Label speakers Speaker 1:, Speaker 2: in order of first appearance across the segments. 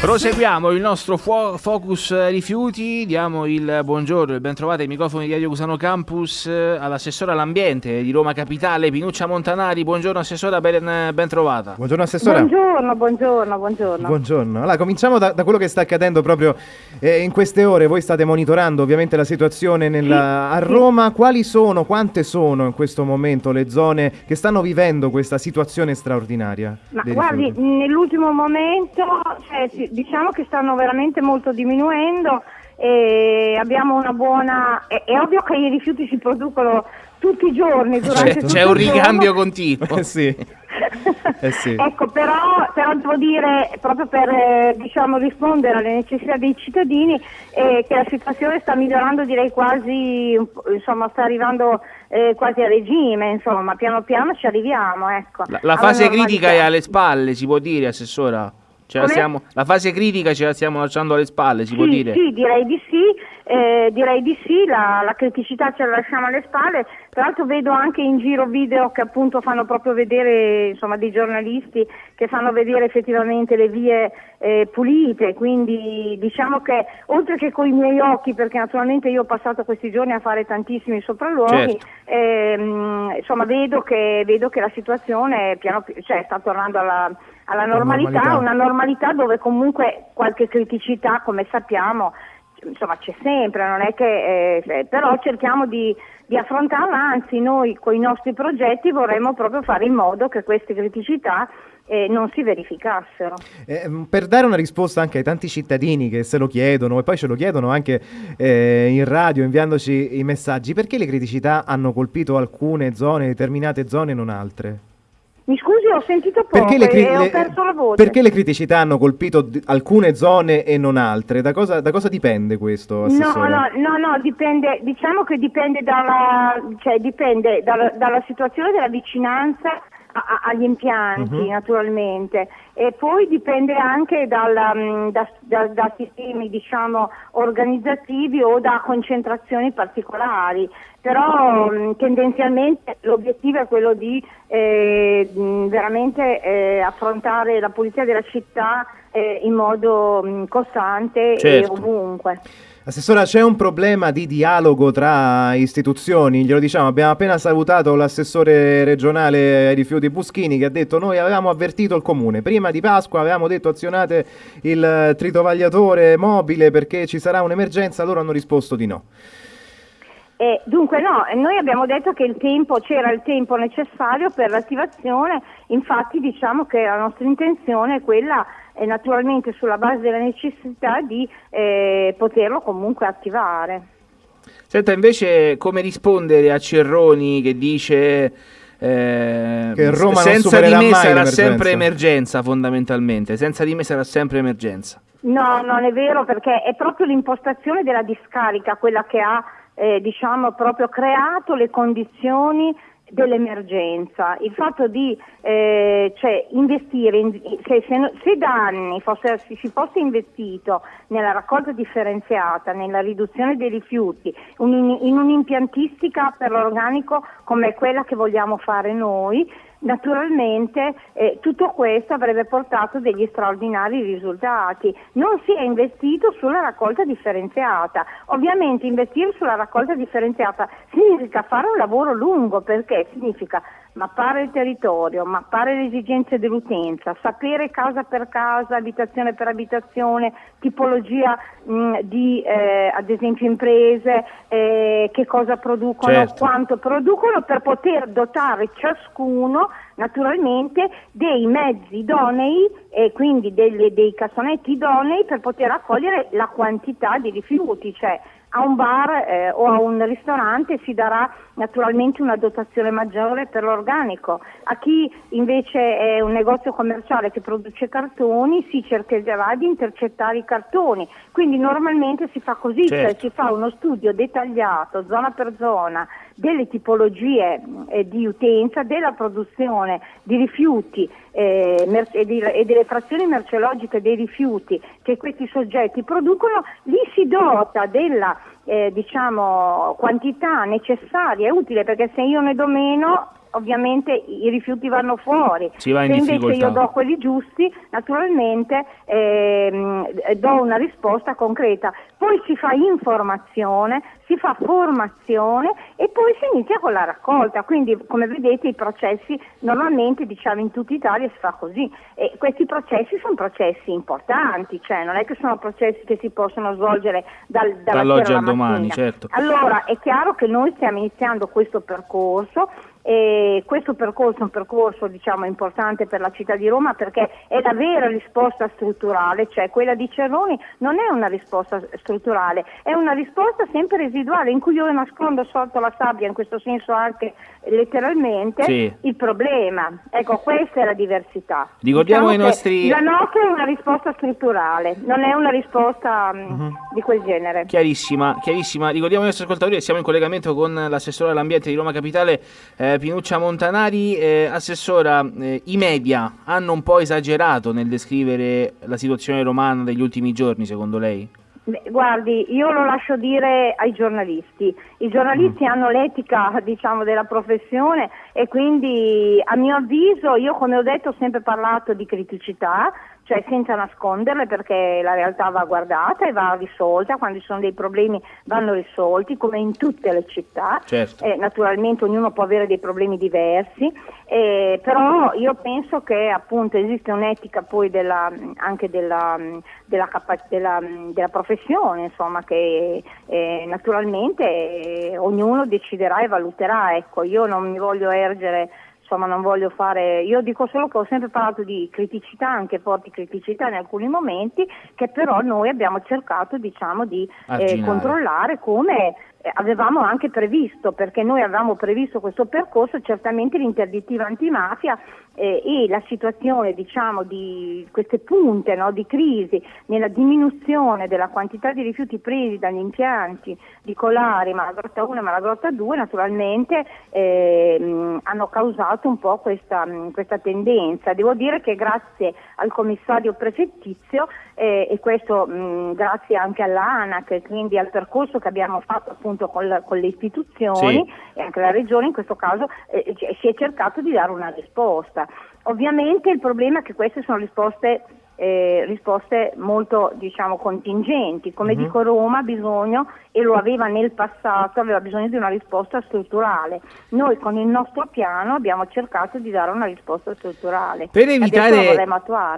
Speaker 1: Proseguiamo il nostro focus rifiuti, diamo il buongiorno e ben trovate ai microfoni di Radio Cusano Campus eh, all'assessora all'ambiente di Roma Capitale, Pinuccia Montanari. Buongiorno assessora, ben, ben trovata.
Speaker 2: Buongiorno assessora.
Speaker 3: Buongiorno, buongiorno, buongiorno.
Speaker 2: Buongiorno. Allora, cominciamo da, da quello che sta accadendo proprio eh, in queste ore. Voi state monitorando ovviamente la situazione nella, sì, a Roma. Sì. Quali sono, quante sono in questo momento le zone che stanno vivendo questa situazione straordinaria?
Speaker 3: Ma guardi, nell'ultimo momento... Cioè, sì, diciamo che stanno veramente molto diminuendo e abbiamo una buona... È, è ovvio che i rifiuti si producono tutti i giorni durante
Speaker 1: certo. C'è un ricambio continuo.
Speaker 2: Eh sì.
Speaker 3: Eh sì. ecco, però, però, devo dire, proprio per eh, diciamo, rispondere alle necessità dei cittadini, eh, che la situazione sta migliorando, direi quasi, insomma, sta arrivando eh, quasi a regime, insomma, piano piano ci arriviamo. Ecco.
Speaker 1: La, la fase critica è alle spalle, si può dire, Assessora? La, siamo, la, fase critica ce la stiamo lasciando alle spalle, si
Speaker 3: sì,
Speaker 1: può dire?
Speaker 3: Sì, direi di sì, eh, direi di sì, la, la, criticità ce la lasciamo alle spalle, tra l'altro vedo anche in giro video che appunto fanno proprio vedere, insomma dei giornalisti che fanno vedere effettivamente le vie eh, pulite, quindi diciamo che oltre che con i miei occhi, perché naturalmente io ho passato questi giorni a fare tantissimi sopralluoghi, certo. ehm, insomma vedo che, vedo che, la situazione piano, cioè, sta tornando alla, alla normalità, normalità, una normalità dove comunque qualche criticità, come sappiamo, insomma c'è sempre, non è che, eh, però cerchiamo di, di, affrontarla, anzi noi con i nostri progetti vorremmo proprio fare in modo che queste criticità eh, non si verificassero.
Speaker 2: Eh, per dare una risposta anche ai tanti cittadini che se lo chiedono e poi ce lo chiedono anche eh, in radio inviandoci i messaggi, perché le criticità hanno colpito alcune zone, determinate zone e non altre?
Speaker 3: Mi scusi, ho sentito poco perché le, cri- e ho perso la voce.
Speaker 2: Perché le criticità hanno colpito d- alcune zone e non altre? Da cosa, da cosa dipende questo,
Speaker 3: Assessore? No, no, no, no, dipende, diciamo che dipende dalla, cioè dipende dalla, dalla situazione della vicinanza a, agli impianti uh-huh. naturalmente e poi dipende anche dal, mm, da, da, da, sistemi diciamo, organizzativi o da concentrazioni particolari, però mh, mm, tendenzialmente l'obiettivo è quello di eh, mm, veramente eh, affrontare la pulizia della città eh, in modo mh, costante certo. e ovunque.
Speaker 2: Assessora, c'è un problema di dialogo tra istituzioni, glielo diciamo, abbiamo appena salutato l'assessore regionale ai rifiuti Buschini che ha detto noi avevamo avvertito il comune, prima di Pasqua avevamo detto azionate il tritovagliatore mobile perché ci sarà un'emergenza, loro hanno risposto di no.
Speaker 3: Eh, dunque no, noi abbiamo detto che il tempo, c'era il tempo necessario per l'attivazione, infatti diciamo che la nostra intenzione è quella eh, naturalmente sulla base della necessità di eh, poterlo comunque attivare.
Speaker 1: Senta invece come rispondere a Cerroni che dice eh, che Roma senza di me sarà sempre emergenza fondamentalmente, senza di me sarà sempre emergenza.
Speaker 3: No, non è vero perché è proprio l'impostazione della discarica quella che ha eh, diciamo, proprio creato le condizioni dell'emergenza, il fatto di eh, cioè, investire, in, se, se, se, da anni fosse, si, fosse investito nella raccolta differenziata, nella riduzione dei rifiuti, un, in un'impiantistica per l'organico come quella che vogliamo fare noi, Naturalmente eh, tutto questo avrebbe portato degli straordinari risultati. Non si è investito sulla raccolta differenziata. Ovviamente investire sulla raccolta differenziata significa fare un lavoro lungo perché significa mappare il territorio, mappare le esigenze dell'utenza, sapere casa per casa, abitazione per abitazione, tipologia mh, di eh, ad esempio imprese, eh, che cosa producono, certo. quanto producono per poter dotare ciascuno naturalmente dei mezzi idonei e quindi delle, dei cassonetti idonei per poter accogliere la quantità di rifiuti, cioè a un bar eh, o a un ristorante si darà naturalmente una dotazione maggiore per l'organico, a chi invece è un negozio commerciale che produce cartoni si cercherà di intercettare i cartoni, quindi normalmente si fa così, cioè certo. cioè si fa uno studio dettagliato zona per zona delle tipologie eh, di utenza, della produzione di rifiuti eh, e, di, e, delle frazioni merceologiche dei rifiuti che questi soggetti producono, li si dota della eh, diciamo, quantità necessaria e utile perché se io ne do meno ovviamente i rifiuti vanno fuori.
Speaker 1: Se invece
Speaker 3: io do quelli giusti, naturalmente ehm, eh, do una risposta concreta. Poi si fa informazione, si fa formazione e poi si inizia con la raccolta. Quindi come vedete i processi normalmente diciamo in tutta Italia si fa così e questi processi sono processi importanti, cioè non è che sono processi che si possono svolgere dal, dall'oggi al domani. Certo. Allora è chiaro che noi stiamo iniziando questo percorso e questo percorso è un percorso diciamo, importante per la città di Roma perché è la vera risposta strutturale, cioè quella di Cerroni non è una risposta strutturale, è una risposta sempre residuale in cui io nascondo sotto la sabbia, in questo senso anche letteralmente, sì. il problema. Ecco, questa è la diversità.
Speaker 1: Ricordiamo diciamo i nostri...
Speaker 3: La nostra è una risposta strutturale, non è una risposta uh-huh. di quel genere.
Speaker 1: Chiarissima, chiarissima. Ricordiamo ai nostri ascoltatori siamo in collegamento con l'assessore all'ambiente di Roma Capitale. Eh, eh, Pinuccia Montanari, eh, assessora, eh, i media hanno un po' esagerato nel descrivere la situazione romana degli ultimi giorni, secondo lei?
Speaker 3: Beh, guardi, io lo lascio dire ai giornalisti. I giornalisti mm. hanno l'etica diciamo, della professione e quindi a mio avviso, io come ho detto ho sempre parlato di criticità, cioè senza nasconderle perché la realtà va guardata e va risolta, quando ci sono dei problemi vanno risolti come in tutte le città, certo. eh, naturalmente ognuno può avere dei problemi diversi, eh, però io penso che appunto esiste un'etica poi della, anche della, della, capa- della, professione, insomma, che eh, naturalmente eh, ognuno deciderà e valuterà, ecco, io non mi voglio ergere insomma non voglio fare, io dico solo che ho sempre parlato di criticità, anche forti criticità in alcuni momenti, che però noi abbiamo cercato diciamo di eh, controllare come avevamo anche previsto, perché noi avevamo previsto questo percorso, certamente l'interdittiva antimafia eh, e la situazione diciamo, di queste punte no, di crisi nella diminuzione della quantità di rifiuti presi dagli impianti di Colari, Malagrotta 1 e Malagrotta 2 naturalmente eh, hanno causato un po' questa, questa, tendenza. Devo dire che grazie al commissario prefettizio eh, e questo mh, grazie anche all'ANAC, quindi al percorso che abbiamo fatto appunto con, la, con le istituzioni sì. e anche la regione in questo caso eh, si è cercato di dare una risposta. Ovviamente il problema è che queste sono risposte eh, risposte molto diciamo, contingenti. Come uh-huh. dico Roma ha bisogno, e lo aveva nel passato, aveva bisogno di una risposta strutturale. Noi con il nostro piano abbiamo cercato di dare una risposta strutturale.
Speaker 1: Per evitare,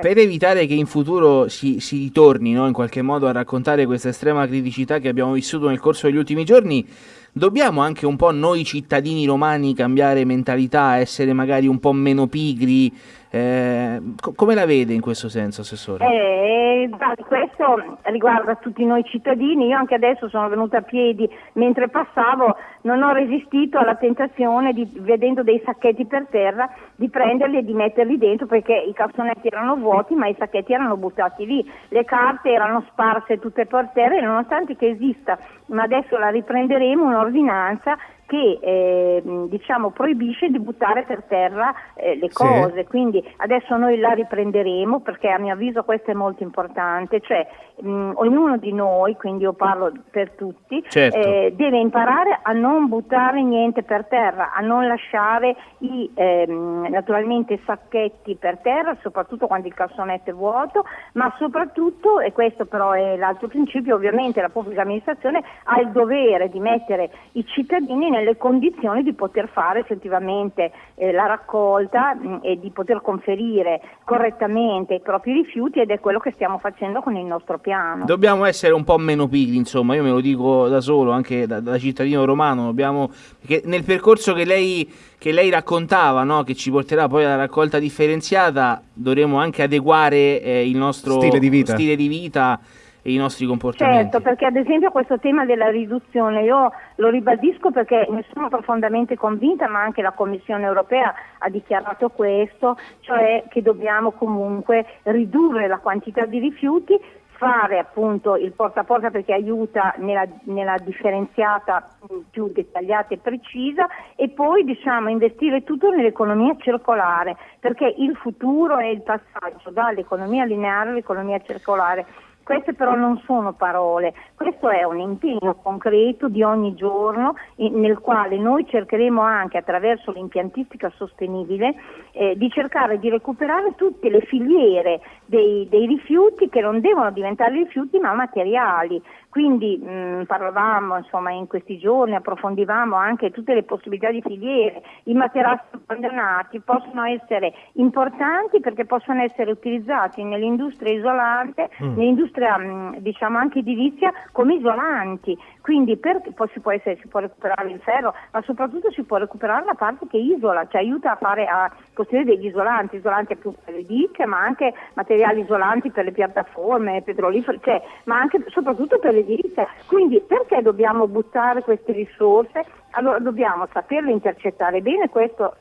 Speaker 1: per evitare che in futuro si, si ritorni no, in qualche modo a raccontare questa estrema criticità che abbiamo vissuto nel corso degli ultimi giorni, dobbiamo anche un po' noi cittadini romani cambiare mentalità, essere magari un po' meno pigri, eh, co- come la vede in questo senso, Assessore?
Speaker 3: Eh, questo riguarda tutti noi cittadini. Io anche adesso sono venuta a piedi mentre passavo, non ho resistito alla tentazione, di, vedendo dei sacchetti per terra, di prenderli e di metterli dentro perché i cassonetti erano vuoti ma i sacchetti erano buttati lì. Le carte erano sparse tutte per terra e nonostante che esista, ma adesso la riprenderemo, un'ordinanza che eh, diciamo, proibisce di buttare per terra eh, le cose, sì. quindi adesso noi la riprenderemo perché a mio avviso questo è molto importante, cioè mh, ognuno di noi, quindi io parlo per tutti, certo. eh, deve imparare a non buttare niente per terra, a non lasciare i ehm, naturalmente sacchetti per terra, soprattutto quando il cassonetto è vuoto, ma soprattutto, e questo però è l'altro principio, ovviamente la pubblica amministrazione ha il dovere di mettere i cittadini nelle condizioni di poter fare effettivamente eh, la raccolta mh, mm, e di poter conferire correttamente i propri rifiuti ed è quello che stiamo facendo con il nostro piano.
Speaker 1: Dobbiamo essere un po' meno pigli, insomma, io me lo dico da solo, anche da, da cittadino romano, dobbiamo, perché nel percorso che lei, che lei raccontava, no, che ci porterà poi alla raccolta differenziata, dovremo anche adeguare eh, il nostro stile di vita. Stile di vita e i nostri comportamenti.
Speaker 3: Certo, perché ad esempio questo tema della riduzione io lo ribadisco perché ne sono profondamente convinta, ma anche la Commissione europea ha dichiarato questo, cioè che dobbiamo comunque ridurre la quantità di rifiuti fare appunto il porta a porta perché aiuta nella, nella, differenziata più dettagliata e precisa e poi diciamo investire tutto nell'economia circolare perché il futuro è il passaggio dall'economia lineare all'economia circolare Queste però non sono parole, questo è un impegno concreto di ogni giorno nel quale noi cercheremo anche attraverso l'impiantistica sostenibile eh, di cercare di recuperare tutte le filiere dei, dei rifiuti che non devono diventare rifiuti ma materiali. Quindi mh, parlavamo insomma, in questi giorni, approfondivamo anche tutte le possibilità di filiere. I materassi abbandonati possono essere importanti perché possono essere utilizzati nell'industria isolante, mm. nell'industria mh, diciamo anche edilizia come isolanti. Quindi per, si può, essere, si può, recuperare il ferro, ma soprattutto si può recuperare la parte che isola, cioè aiuta a, fare, a costruire degli isolanti, isolanti appunto per le diche, ma anche materiali isolanti per le piattaforme petrolifere, cioè, ma anche soprattutto per le l'edilizia. Quindi perché dobbiamo buttare queste risorse? Allora dobbiamo saperle intercettare bene, questo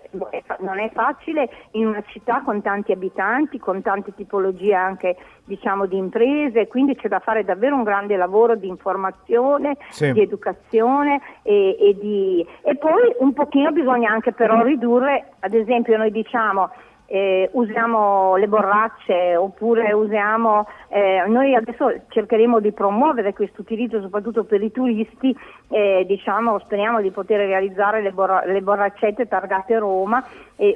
Speaker 3: non è facile in una città con tanti abitanti, con tante tipologie anche diciamo, di imprese, quindi c'è da fare davvero un grande lavoro di informazione, sì. di educazione e, e, di... e poi un pochino bisogna anche però ridurre, ad esempio noi diciamo eh, usiamo le borracce oppure usiamo, eh, noi adesso cercheremo di promuovere questo utilizzo soprattutto per i turisti, eh, diciamo, speriamo di poter realizzare le, borra- le borraccette targate Roma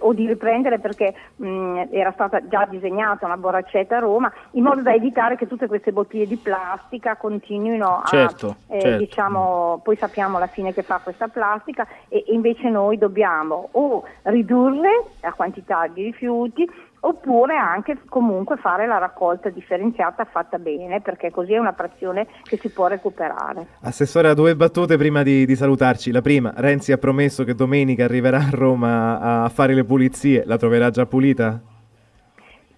Speaker 3: o di riprendere perché mh, era stata già disegnata una borraccetta a Roma in modo da evitare che tutte queste bottiglie di plastica continuino a,
Speaker 1: certo,
Speaker 3: eh,
Speaker 1: certo.
Speaker 3: diciamo, poi sappiamo la fine che fa questa plastica e, e invece noi dobbiamo o ridurre la quantità di rifiuti oppure anche comunque fare la raccolta differenziata fatta bene perché così è una frazione che si può recuperare.
Speaker 2: Assessore, due battute prima di, di, salutarci. La prima, Renzi ha promesso che domenica arriverà a Roma a fare le pulizie, la troverà già pulita?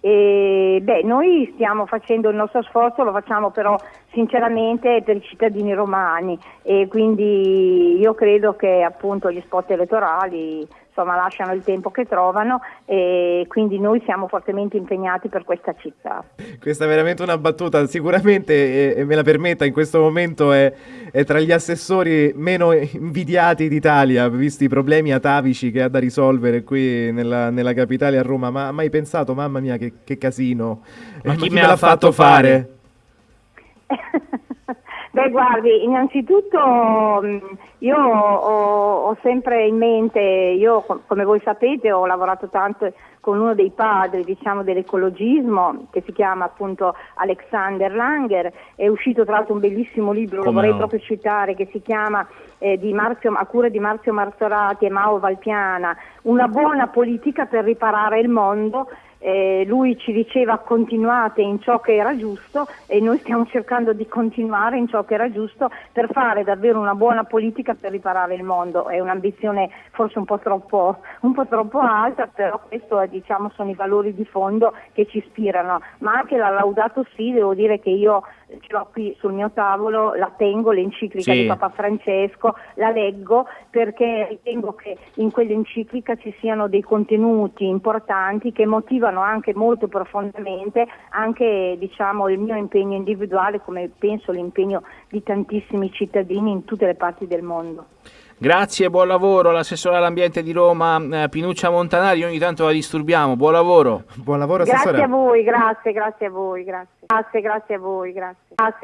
Speaker 3: E, beh, noi stiamo facendo il nostro sforzo, lo facciamo però sinceramente per i cittadini romani e quindi io credo che appunto gli spot elettorali insomma, lasciano il tempo che trovano e quindi noi siamo fortemente impegnati per questa città.
Speaker 2: Questa è veramente una battuta, sicuramente, e, me la permetta, in questo momento è, è, tra gli assessori meno invidiati d'Italia, visti i problemi atavici che ha da risolvere qui nella, nella capitale a Roma, ma ha mai pensato, mamma mia, che, che casino,
Speaker 1: ma, eh, chi, chi me l'ha fatto fare?
Speaker 3: fare? Beh, guardi, innanzitutto mm, io ho, ho, sempre in mente, io come voi sapete ho lavorato tanto con uno dei padri diciamo, dell'ecologismo che si chiama appunto Alexander Langer, è uscito tra l'altro un bellissimo libro, come lo vorrei no? proprio citare, che si chiama eh, Marzio, a cura di Marzio Marzorati e Mao Valpiana, Una buona politica per riparare il mondo eh, lui ci diceva continuate in ciò che era giusto e noi stiamo cercando di continuare in ciò che era giusto per fare davvero una buona politica per riparare il mondo. È un'ambizione forse un po' troppo, un po troppo alta, però questi diciamo, sono i valori di fondo che ci ispirano. Ma anche la Laudato Si, devo dire che io ce l'ho qui sul mio tavolo, la tengo, l'enciclica sì. di Papa Francesco, la leggo perché ritengo che in quell'enciclica ci siano dei contenuti importanti che motivano anche molto profondamente anche diciamo, il mio impegno individuale come penso l'impegno di tantissimi cittadini in tutte le parti del mondo.
Speaker 1: Grazie, buon lavoro all'assessore all'ambiente di Roma eh, Pinuccia Montanari, ogni tanto la disturbiamo, buon lavoro.
Speaker 2: Buon lavoro assessore.
Speaker 3: Grazie a voi, grazie, grazie a voi, grazie. Grazie, grazie a voi, grazie. grazie.